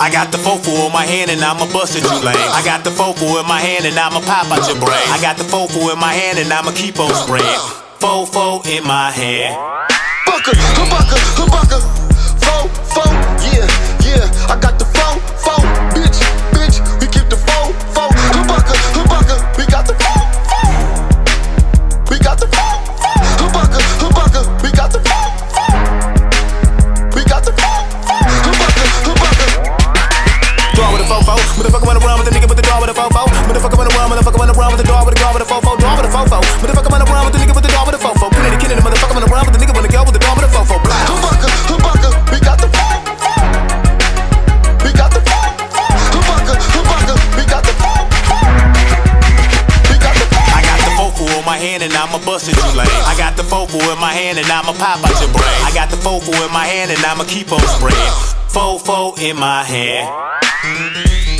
I got the fofo in my hand and I'ma bust at you lame. I got the fofo in my hand and I'ma pop out your brain. I got the fofo in my hand and I'ma keep on spraying. Fofo in my hand. With a fofo. Motherfucker wanna run with the nigga with the draw with a fofo. Motherfucker wanna run, motherfucker wanna run with the draw with a draw with a fofo. Draw with a fofo. Motherfucker wanna run with the nigga with the draw with a fofo. Put it in the kid and the motherfucker wanna run with the nigga wanna go with the draw with a fofo. Blah. Bucker, bucker. We got the fo, fo. We got the fo, fo, bucker, bucker. We got the fo, fo. We got the fo. I got the fofo in my hand and I'ma bust at you lame. I got the fofo in my hand and I'ma pop out your brain. I got the fofo in my hand and I'ma keep on spraying. Fofo in my hand. Thank you.